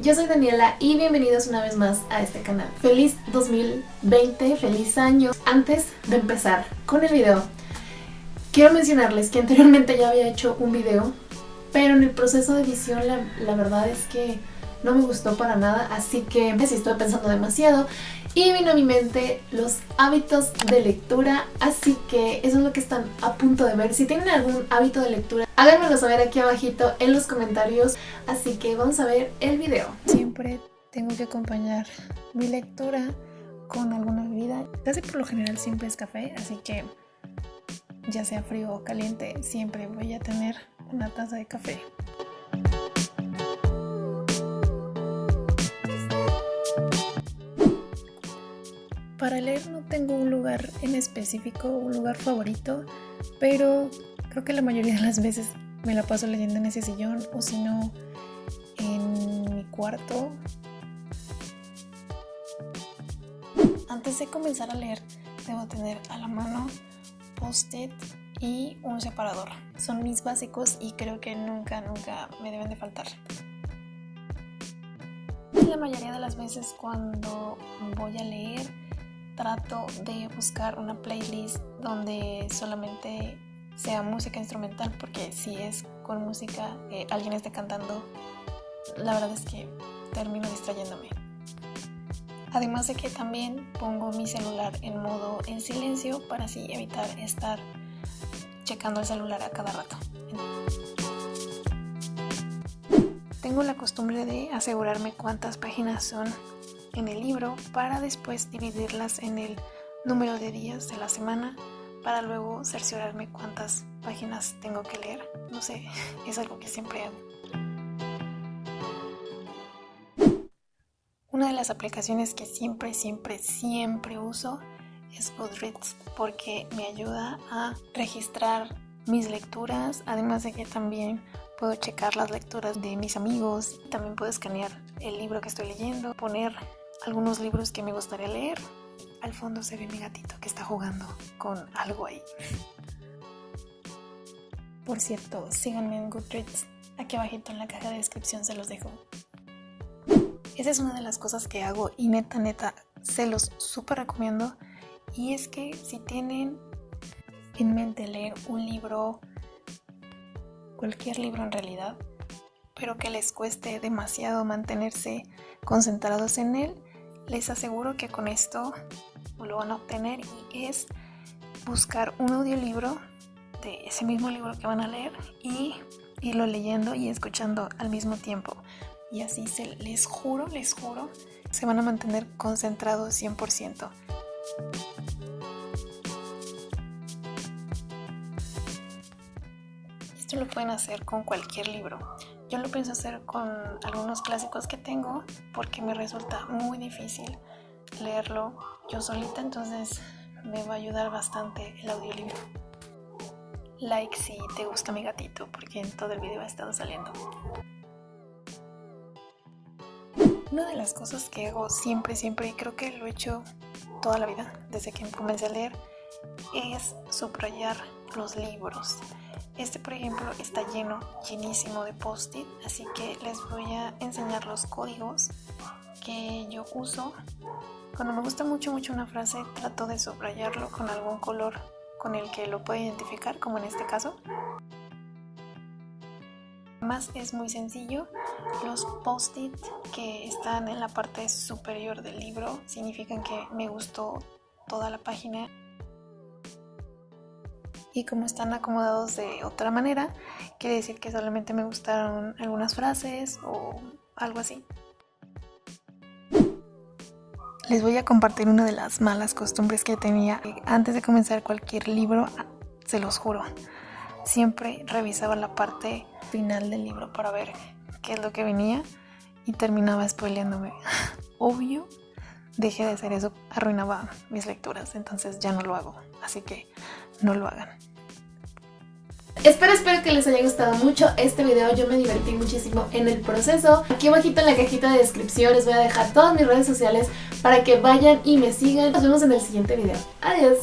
Yo soy Daniela y bienvenidos una vez más a este canal. Feliz 2020, feliz año. Antes de empezar con el video, quiero mencionarles que anteriormente ya había hecho un video, pero en el proceso de edición la verdad es que no me gustó para nada, así que sí estoy pensando demasiado y vino a mi mente los hábitos de lectura, así que eso es lo que están a punto de ver. Si tienen algún hábito de lectura, háganmelo saber aquí abajito en los comentarios, así que vamos a ver el video. Siempre tengo que acompañar mi lectura con alguna bebida, casi por lo general siempre es café, así que ya sea frío o caliente, siempre voy a tener una taza de café. Para leer no tengo un lugar en específico, un lugar favorito, pero creo que la mayoría de las veces me la paso leyendo en ese sillón o si no en mi cuarto. Antes de comenzar a leer debo tener a la mano post-it y un separador. Son mis básicos y creo que nunca, nunca me deben de faltar. La mayoría de las veces cuando voy a leer trato de buscar una playlist donde solamente sea música instrumental porque si es con música eh, alguien esté cantando la verdad es que termino distrayéndome. Además de que también pongo mi celular en modo en silencio para así evitar estar checando el celular a cada rato. Tengo la costumbre de asegurarme cuántas páginas son en el libro para después dividirlas en el número de días de la semana para luego cerciorarme cuántas páginas tengo que leer. No sé, es algo que siempre hago. Una de las aplicaciones que siempre, siempre, siempre uso es Goodreads porque me ayuda a registrar mis lecturas, además de que también puedo checar las lecturas de mis amigos, también puedo escanear el libro que estoy leyendo, poner algunos libros que me gustaría leer. Al fondo se ve mi gatito que está jugando con algo ahí. Por cierto, síganme en Goodreads. Aquí abajito en la caja de descripción se los dejo. Esa es una de las cosas que hago y neta, neta, se los súper recomiendo. Y es que si tienen en mente leer un libro, cualquier libro en realidad, pero que les cueste demasiado mantenerse concentrados en él, les aseguro que con esto lo van a obtener y es buscar un audiolibro de ese mismo libro que van a leer y irlo leyendo y escuchando al mismo tiempo. Y así se les juro, les juro, se van a mantener concentrados 100%. Esto lo pueden hacer con cualquier libro. Yo lo pienso hacer con algunos clásicos que tengo porque me resulta muy difícil leerlo yo solita, entonces me va a ayudar bastante el audiolibro. Like si te gusta mi gatito, porque en todo el video ha estado saliendo. Una de las cosas que hago siempre, siempre, y creo que lo he hecho toda la vida, desde que comencé a leer, es subrayar los libros. Este por ejemplo está lleno, llenísimo de post-it, así que les voy a enseñar los códigos que yo uso. Cuando me gusta mucho mucho una frase trato de subrayarlo con algún color con el que lo pueda identificar, como en este caso. Además es muy sencillo, los post-it que están en la parte superior del libro significan que me gustó toda la página y como están acomodados de otra manera, quiere decir que solamente me gustaron algunas frases o algo así. Les voy a compartir una de las malas costumbres que tenía antes de comenzar cualquier libro, se los juro. Siempre revisaba la parte final del libro para ver qué es lo que venía y terminaba spoileándome. Obvio, dejé de hacer eso, arruinaba mis lecturas, entonces ya no lo hago. Así que no lo hagan. Espero, espero que les haya gustado mucho este video, yo me divertí muchísimo en el proceso. Aquí abajito en la cajita de descripción les voy a dejar todas mis redes sociales para que vayan y me sigan. Nos vemos en el siguiente video. Adiós.